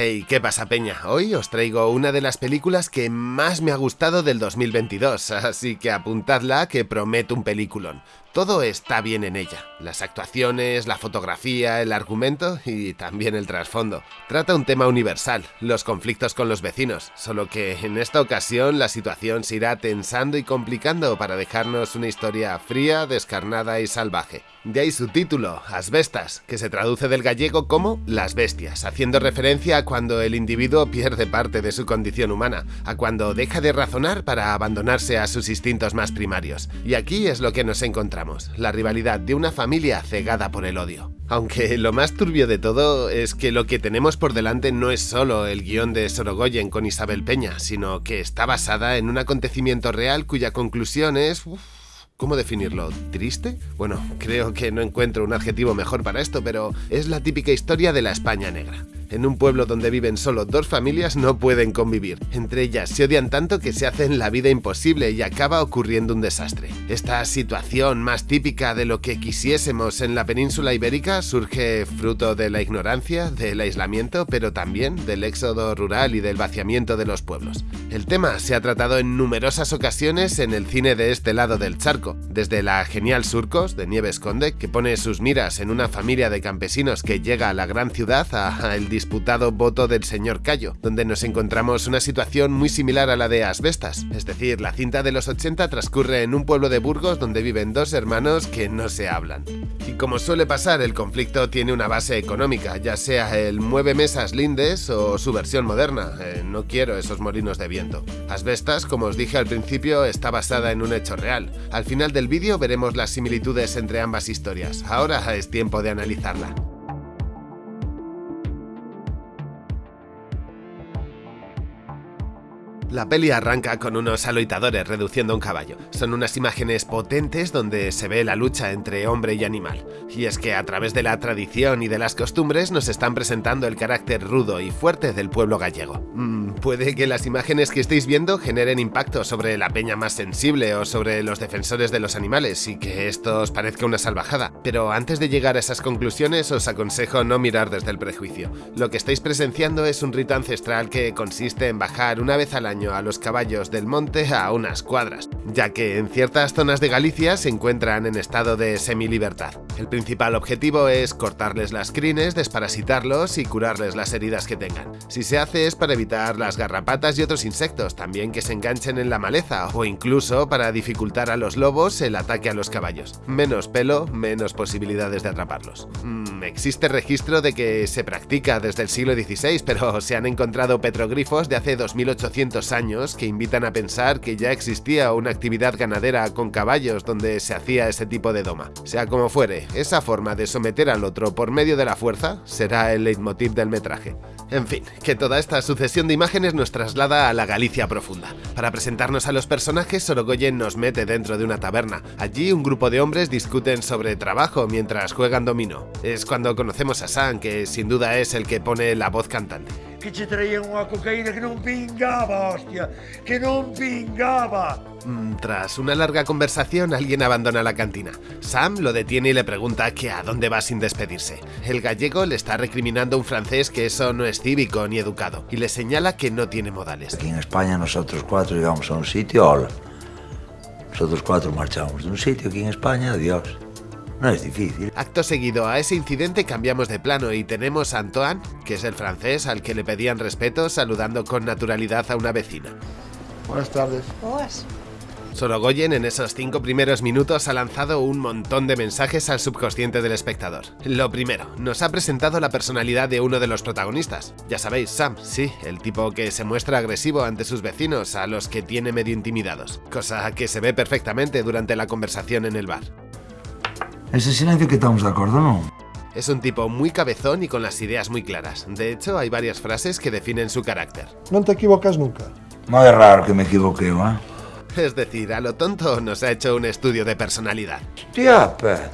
Hey, ¿qué pasa peña? Hoy os traigo una de las películas que más me ha gustado del 2022, así que apuntadla que prometo un peliculón. Todo está bien en ella, las actuaciones, la fotografía, el argumento y también el trasfondo. Trata un tema universal, los conflictos con los vecinos, solo que en esta ocasión la situación se irá tensando y complicando para dejarnos una historia fría, descarnada y salvaje. De ahí su título, Asbestas, que se traduce del gallego como Las Bestias, haciendo referencia a cuando el individuo pierde parte de su condición humana, a cuando deja de razonar para abandonarse a sus instintos más primarios. Y aquí es lo que nos encontramos, la rivalidad de una familia cegada por el odio. Aunque lo más turbio de todo es que lo que tenemos por delante no es solo el guion de Sorogoyen con Isabel Peña, sino que está basada en un acontecimiento real cuya conclusión es... ¿Cómo definirlo? ¿Triste? Bueno, creo que no encuentro un adjetivo mejor para esto, pero es la típica historia de la España negra. En un pueblo donde viven solo dos familias no pueden convivir. Entre ellas se odian tanto que se hacen la vida imposible y acaba ocurriendo un desastre. Esta situación más típica de lo que quisiésemos en la península ibérica surge fruto de la ignorancia, del aislamiento, pero también del éxodo rural y del vaciamiento de los pueblos. El tema se ha tratado en numerosas ocasiones en el cine de este lado del charco, desde la genial Surcos de Nieves Conde, que pone sus miras en una familia de campesinos que llega a la gran ciudad, a el disputado voto del señor Cayo, donde nos encontramos una situación muy similar a la de Asbestas, es decir, la cinta de los 80 transcurre en un pueblo de Burgos donde viven dos hermanos que no se hablan. Y como suele pasar, el conflicto tiene una base económica, ya sea el mueve mesas lindes o su versión moderna, eh, no quiero esos molinos de viento. Asbestas, como os dije al principio, está basada en un hecho real. Al final del vídeo veremos las similitudes entre ambas historias, ahora es tiempo de analizarla. La peli arranca con unos aloitadores reduciendo un caballo. Son unas imágenes potentes donde se ve la lucha entre hombre y animal. Y es que a través de la tradición y de las costumbres nos están presentando el carácter rudo y fuerte del pueblo gallego. Mm, puede que las imágenes que estéis viendo generen impacto sobre la peña más sensible o sobre los defensores de los animales y que esto os parezca una salvajada. Pero antes de llegar a esas conclusiones os aconsejo no mirar desde el prejuicio. Lo que estáis presenciando es un rito ancestral que consiste en bajar una vez al año a los caballos del monte a unas cuadras, ya que en ciertas zonas de Galicia se encuentran en estado de semilibertad. El principal objetivo es cortarles las crines, desparasitarlos y curarles las heridas que tengan. Si se hace es para evitar las garrapatas y otros insectos, también que se enganchen en la maleza, o incluso para dificultar a los lobos el ataque a los caballos. Menos pelo, menos posibilidades de atraparlos. Mm, existe registro de que se practica desde el siglo XVI, pero se han encontrado petroglifos de hace 2800 años que invitan a pensar que ya existía una actividad ganadera con caballos donde se hacía ese tipo de doma. Sea como fuere, esa forma de someter al otro por medio de la fuerza será el leitmotiv del metraje. En fin, que toda esta sucesión de imágenes nos traslada a la Galicia profunda. Para presentarnos a los personajes, Sorogoyen nos mete dentro de una taberna. Allí un grupo de hombres discuten sobre trabajo mientras juegan dominó. Es cuando conocemos a Sam, que sin duda es el que pone la voz cantante. Que ci traían una cocaína que no pingaba, hostia, que no pingaba. Mm, tras una larga conversación, alguien abandona la cantina. Sam lo detiene y le pregunta que a dónde va sin despedirse. El gallego le está recriminando a un francés que eso no es cívico ni educado, y le señala que no tiene modales. Aquí en España nosotros cuatro llegamos a un sitio, hola. Nosotros cuatro marchamos de un sitio aquí en España, adiós. No es difícil. Acto seguido a ese incidente cambiamos de plano y tenemos a Antoine, que es el francés al que le pedían respeto saludando con naturalidad a una vecina. Buenas tardes. Boas. Sorogoyen en esos cinco primeros minutos ha lanzado un montón de mensajes al subconsciente del espectador. Lo primero, nos ha presentado la personalidad de uno de los protagonistas. Ya sabéis, Sam, sí, el tipo que se muestra agresivo ante sus vecinos, a los que tiene medio intimidados, cosa que se ve perfectamente durante la conversación en el bar. Ese silencio que estamos de acuerdo, ¿no? Es un tipo muy cabezón y con las ideas muy claras. De hecho, hay varias frases que definen su carácter. Non te equivocas nunca. No es raro que me equivoque, ¿va? Es decir, a lo tonto nos ha hecho un estudio de personalidad. Hostia, pa.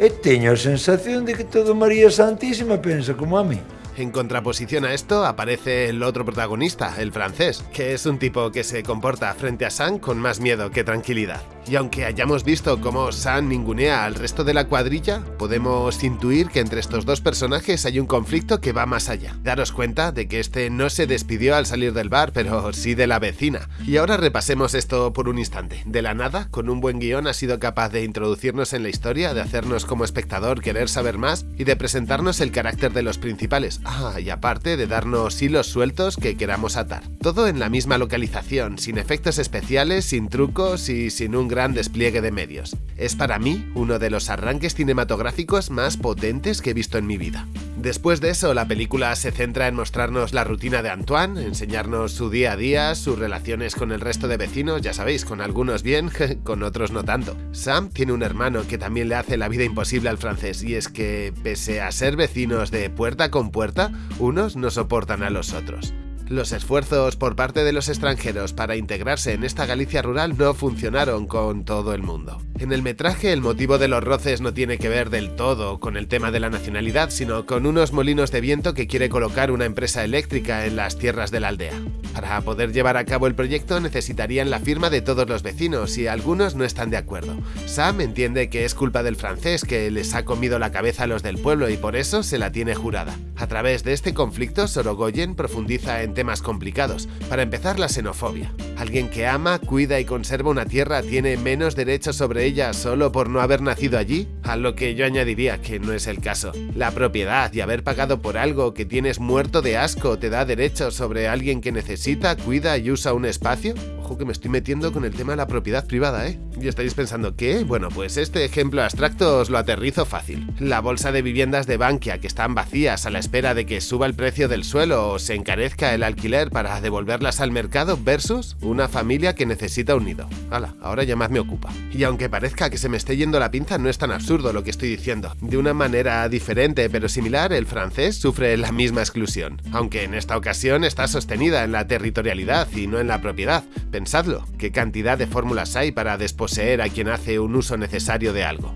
E teño a sensación de que todo María Santísima pensa como a mí. En contraposición a esto aparece el otro protagonista, el francés, que es un tipo que se comporta frente a Sam con más miedo que tranquilidad. Y aunque hayamos visto cómo Sam ningunea al resto de la cuadrilla, podemos intuir que entre estos dos personajes hay un conflicto que va más allá. Daros cuenta de que este no se despidió al salir del bar, pero sí de la vecina. Y ahora repasemos esto por un instante. De la nada, con un buen guion ha sido capaz de introducirnos en la historia, de hacernos como espectador querer saber más y de presentarnos el carácter de los principales. Ah, y aparte de darnos hilos sueltos que queramos atar. Todo en la misma localización, sin efectos especiales, sin trucos y sin un gran despliegue de medios. Es para mí uno de los arranques cinematográficos más potentes que he visto en mi vida. Después de eso, la película se centra en mostrarnos la rutina de Antoine, enseñarnos su día a día, sus relaciones con el resto de vecinos, ya sabéis, con algunos bien, con otros no tanto. Sam tiene un hermano que también le hace la vida imposible al francés, y es que, pese a ser vecinos de puerta con puerta, unos no soportan a los otros. Los esfuerzos por parte de los extranjeros para integrarse en esta Galicia rural no funcionaron con todo el mundo. En el metraje el motivo de los roces no tiene que ver del todo con el tema de la nacionalidad, sino con unos molinos de viento que quiere colocar una empresa eléctrica en las tierras de la aldea. Para poder llevar a cabo el proyecto necesitarían la firma de todos los vecinos y algunos no están de acuerdo. Sam entiende que es culpa del francés que les ha comido la cabeza a los del pueblo y por eso se la tiene jurada. A través de este conflicto, Sorogoyen profundiza en temas complicados. Para empezar, la xenofobia. Alguien que ama, cuida y conserva una tierra tiene menos derechos sobre ella solo por no haber nacido allí, a lo que yo añadiría que no es el caso. La propiedad y haber pagado por algo que tienes muerto de asco te da derechos sobre alguien que necesita, cuida y usa un espacio. Ojo que me estoy metiendo con el tema de la propiedad privada, ¿eh? Y estáis pensando, ¿qué? Bueno, pues este ejemplo abstracto os lo aterrizo fácil. La bolsa de viviendas de Bankia que están vacías a la espera de que suba el precio del suelo o se encarezca el alquiler para devolverlas al mercado versus una familia que necesita un nido. Hala, ahora ya más me ocupa. Y aunque parezca que se me esté yendo la pinza, no es tan absurdo lo que estoy diciendo. De una manera diferente pero similar, el francés sufre la misma exclusión, aunque en esta ocasión está sostenida en la territorialidad y no en la propiedad. Pensadlo, qué cantidad de fórmulas hay para desposeer a quien hace un uso necesario de algo.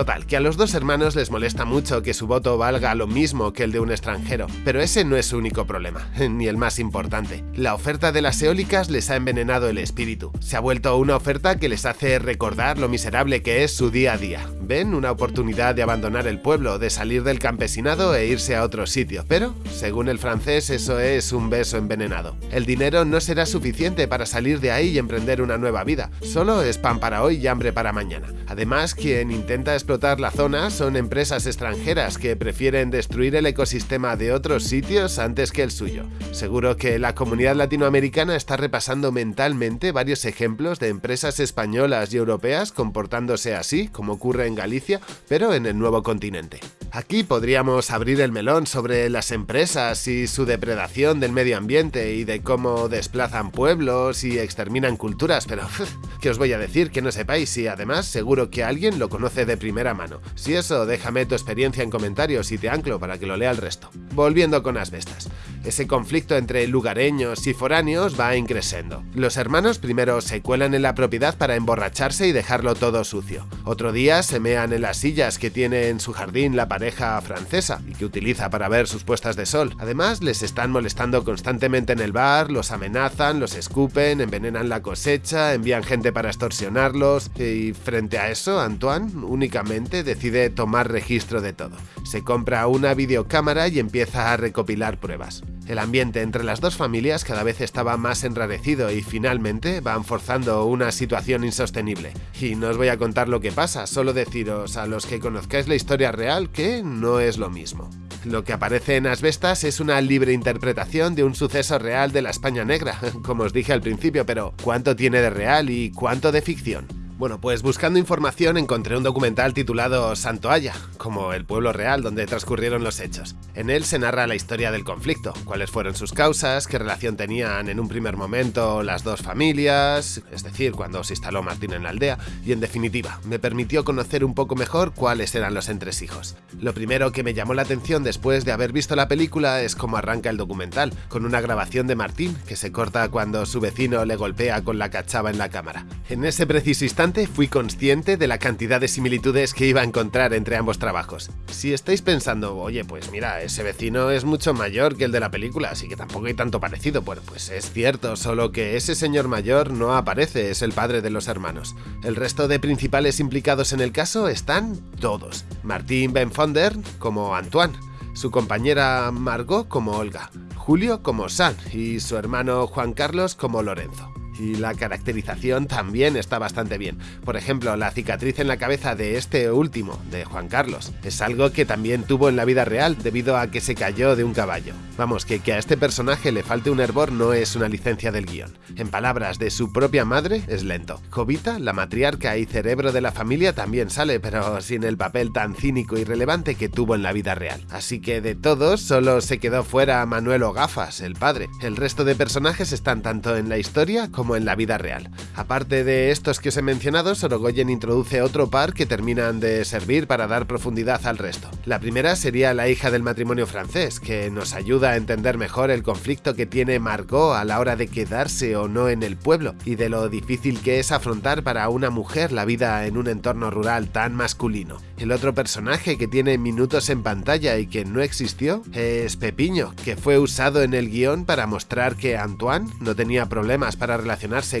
Total, que a los dos hermanos les molesta mucho que su voto valga lo mismo que el de un extranjero, pero ese no es su único problema, ni el más importante. La oferta de las eólicas les ha envenenado el espíritu. Se ha vuelto una oferta que les hace recordar lo miserable que es su día a día. Ven una oportunidad de abandonar el pueblo, de salir del campesinado e irse a otro sitio, pero, según el francés, eso es un beso envenenado. El dinero no será suficiente para salir de ahí y emprender una nueva vida, solo es pan para hoy y hambre para mañana. Además, quien intenta explotar la zona son empresas extranjeras que prefieren destruir el ecosistema de otros sitios antes que el suyo. Seguro que la comunidad latinoamericana está repasando mentalmente varios ejemplos de empresas españolas y europeas comportándose así, como ocurre en Galicia, pero en el nuevo continente. Aquí podríamos abrir el melón sobre las empresas y su depredación del medio ambiente y de cómo desplazan pueblos y exterminan culturas, pero ¿qué os voy a decir que no sepáis y además seguro que alguien lo conoce de primera mano? Si eso, déjame tu experiencia en comentarios y te anclo para que lo lea el resto. Volviendo con asbestas. Ese conflicto entre lugareños y foráneos va increciendo. Los hermanos primero se cuelan en la propiedad para emborracharse y dejarlo todo sucio. Otro día se mean en las sillas que tiene en su jardín la pareja francesa y que utiliza para ver sus puestas de sol. Además, les están molestando constantemente en el bar, los amenazan, los escupen, envenenan la cosecha, envían gente para extorsionarlos y frente a eso, Antoine únicamente decide tomar registro de todo. Se compra una videocámara y empieza a recopilar pruebas. El ambiente entre las dos familias cada vez estaba más enrarecido y finalmente van forzando una situación insostenible. Y no os voy a contar lo que pasa, solo deciros a los que conozcáis la historia real que no es lo mismo. Lo que aparece en Asbestas es una libre interpretación de un suceso real de la España negra, como os dije al principio, pero ¿cuánto tiene de real y cuánto de ficción? Bueno, pues buscando información encontré un documental titulado Santoalla, como el pueblo real donde transcurrieron los hechos. En él se narra la historia del conflicto, cuáles fueron sus causas, qué relación tenían en un primer momento las dos familias, es decir, cuando se instaló Martín en la aldea, y en definitiva, me permitió conocer un poco mejor cuáles eran los entresijos. Lo primero que me llamó la atención después de haber visto la película es cómo arranca el documental, con una grabación de Martín que se corta cuando su vecino le golpea con la cachava en la cámara. En ese preciso instante fui consciente de la cantidad de similitudes que iba a encontrar entre ambos trabajos. Si estáis pensando, oye, pues mira, ese vecino es mucho mayor que el de la película, así que tampoco hay tanto parecido, bueno, pues es cierto, solo que ese señor mayor no aparece, es el padre de los hermanos. El resto de principales implicados en el caso están todos. Martín Ben Fonder como Antoine, su compañera Margot como Olga, Julio como San y su hermano Juan Carlos como Lorenzo y la caracterización también está bastante bien. Por ejemplo, la cicatriz en la cabeza de este último, de Juan Carlos, es algo que también tuvo en la vida real debido a que se cayó de un caballo. Vamos, que, que a este personaje le falte un hervor no es una licencia del guion. En palabras de su propia madre, es lento. Jovita, la matriarca y cerebro de la familia, también sale, pero sin el papel tan cínico y relevante que tuvo en la vida real. Así que de todos, solo se quedó fuera Manuel Gafas, el padre. El resto de personajes están tanto en la historia como en la vida real. Aparte de estos que os he mencionado, Sorogoyen introduce otro par que terminan de servir para dar profundidad al resto. La primera sería la hija del matrimonio francés, que nos ayuda a entender mejor el conflicto que tiene Margot a la hora de quedarse o no en el pueblo, y de lo difícil que es afrontar para una mujer la vida en un entorno rural tan masculino. El otro personaje que tiene minutos en pantalla y que no existió es Pepiño, que fue usado en el guion para mostrar que Antoine no tenía problemas para relacionarse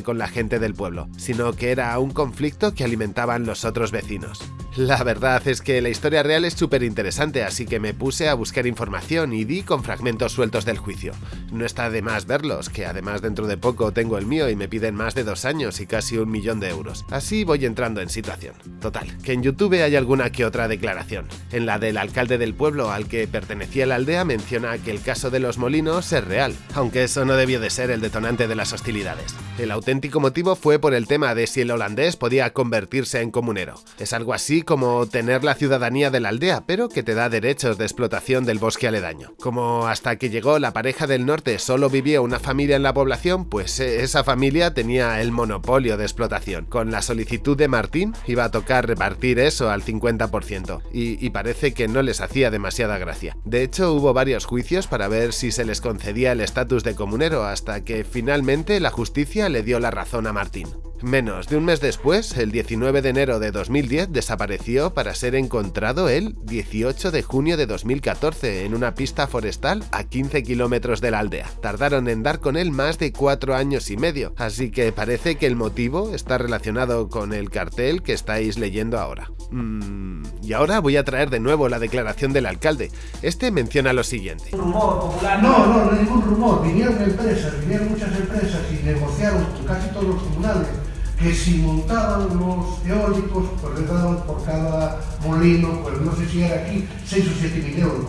con la gente del pueblo, sino que era un conflicto que alimentaban los otros vecinos. La verdad es que la historia real es súper interesante, así que me puse a buscar información y di con fragmentos sueltos del juicio. No está de más verlos, que además dentro de poco tengo el mío y me piden más de dos años y casi un millón de euros. Así voy entrando en situación. Total, que en YouTube hay alguna que otra declaración. En la del alcalde del pueblo al que pertenecía la aldea menciona que el caso de los molinos es real, aunque eso no debió de ser el detonante de las hostilidades. El auténtico motivo fue por el tema de si el holandés podía convertirse en comunero. Es algo así como tener la ciudadanía de la aldea, pero que te da derechos de explotación del bosque aledaño. Como hasta que llegó la pareja del norte solo vivía una familia en la población, pues eh, esa familia tenía el monopolio de explotación. Con la solicitud de Martín iba a tocar repartir eso al 50%, y, y parece que no les hacía demasiada gracia. De hecho, hubo varios juicios para ver si se les concedía el estatus de comunero, hasta que finalmente la justicia le dio la razón a Martín. Menos de un mes después, el 19 de enero de 2010, desapareció para ser encontrado el 18 de junio de 2014 en una pista forestal a 15 kilómetros de la aldea. Tardaron en dar con él más de cuatro años y medio, así que parece que el motivo está relacionado con el cartel que estáis leyendo ahora. Mm, y ahora voy a traer de nuevo la declaración del alcalde. Este menciona lo siguiente. No, no, ningún rumor. Vinieron empresas, vinieron muchas empresas y negociaron casi todos los comunales que si montaban los eólicos, pues les daban por cada molino, pues no sé si era aquí, 6 o 7 mil euros,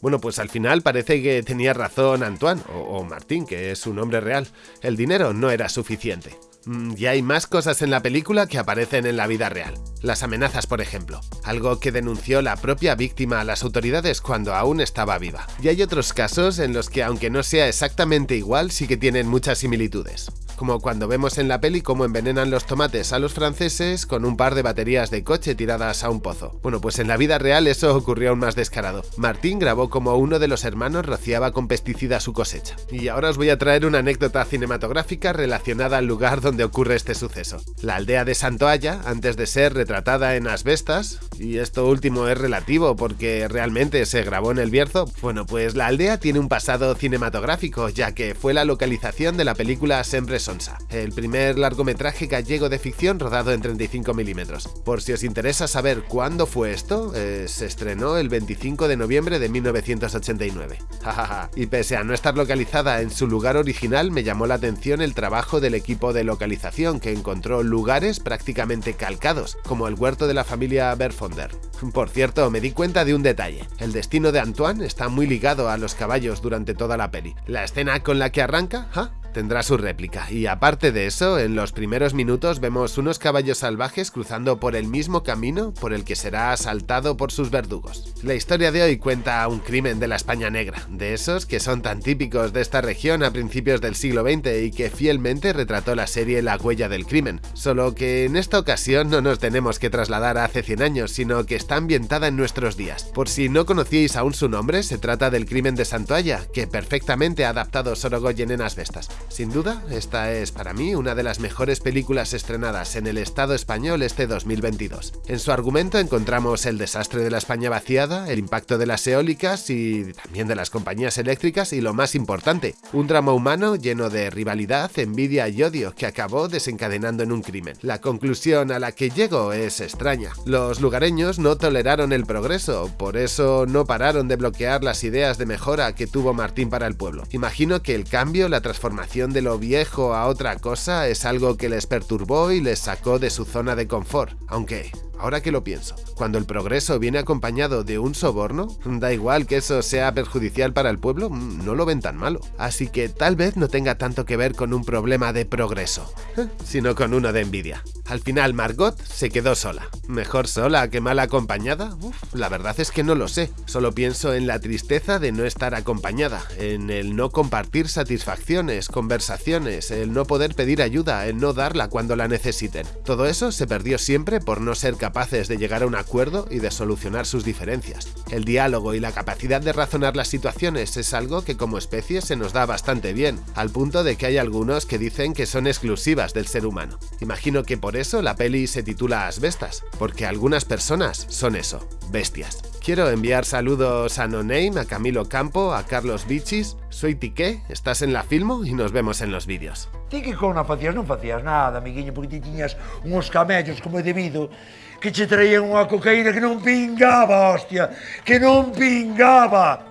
bueno, pues al final parece que tenía razón Antoine, o, o, Martín, que es su nombre real. El dinero no era suficiente. Mm, y hay más cosas en la película que aparecen en la vida real. Las amenazas, por ejemplo, algo que denunció la propia víctima a las autoridades cuando aún estaba viva. Y hay otros casos en los que aunque no sea exactamente igual, sí que tienen muchas similitudes como cuando vemos en la peli cómo envenenan los tomates a los franceses con un par de baterías de coche tiradas a un pozo. Bueno, pues en la vida real eso ocurrió aún más descarado. Martín grabó como uno de los hermanos rociaba con pesticida su cosecha. Y ahora os voy a traer una anécdota cinematográfica relacionada al lugar donde ocurre este suceso. La aldea de Santoalla, antes de ser retratada en asbestas, y esto último es relativo porque realmente se grabó en el Bierzo, bueno, pues la aldea tiene un pasado cinematográfico, ya que fue la localización de la película Sempre El primer largometraje gallego de ficción rodado en 35 milímetros. Por si os interesa saber cuándo fue esto, eh, se estrenó el 25 de noviembre de 1989. y pese a no estar localizada en su lugar original, me llamó la atención el trabajo del equipo de localización que encontró lugares prácticamente calcados, como el huerto de la familia Berfonder. Por cierto, me di cuenta de un detalle. El destino de Antoine está muy ligado a los caballos durante toda la peli. La escena con la que arranca, ¿ja? Tendrá su réplica. Y aparte de eso, en los primeros minutos vemos unos caballos salvajes cruzando por el mismo camino por el que será asaltado por sus verdugos. La historia de hoy cuenta un crimen de la España negra, de esos que son tan típicos de esta región a principios del siglo XX y que fielmente retrató la serie La huella del crimen. Solo que en esta ocasión no nos tenemos que trasladar a hace 100 años, sino que está ambientada en nuestros días. Por si no conocíais aún su nombre, se trata del crimen de Santoalla, que perfectamente ha adaptado Sorogoyen en Asbestas. Sin duda, esta es para mí una de las mejores películas estrenadas en el Estado español este 2022. En su argumento encontramos el desastre de la España vaciada, el impacto de las eólicas y también de las compañías eléctricas y lo más importante, un drama humano lleno de rivalidad, envidia y odio que acabó desencadenando en un crimen. La conclusión a la que llego es extraña. Los lugareños no toleraron el progreso, por eso no pararon de bloquear las ideas de mejora que tuvo Martín para el pueblo. Imagino que el cambio, la transformación de lo viejo a otra cosa es algo que les perturbó y les sacó de su zona de confort, aunque Ahora que lo pienso, cuando el progreso viene acompañado de un soborno, da igual que eso sea perjudicial para el pueblo, mm, no lo ven tan malo. Así que tal vez no tenga tanto que ver con un problema de progreso, sino con uno de envidia. Al final Margot se quedó sola. ¿Mejor sola que mal acompañada? Uf, la verdad es que no lo sé. Solo pienso en la tristeza de no estar acompañada, en el no compartir satisfacciones, conversaciones, el no poder pedir ayuda, el no darla cuando la necesiten. Todo eso se perdió siempre por no ser capaces de llegar a un acuerdo y de solucionar sus diferencias. El diálogo y la capacidad de razonar las situaciones es algo que como especie se nos da bastante bien, al punto de que hay algunos que dicen que son exclusivas del ser humano. Imagino que por eso la peli se titula Asbestas, porque algunas personas son eso, bestias. Quiero enviar saludos a No Name, a Camilo Campo, a Carlos Bichis. Soy Tiqué, estás en la Filmo y nos vemos en los vídeos. Ti que con facías, non facías nada, amiguinho, porque ti tiñas uns camellos como é debido que che traían unha cocaína que non pingaba, hostia, que non pingaba.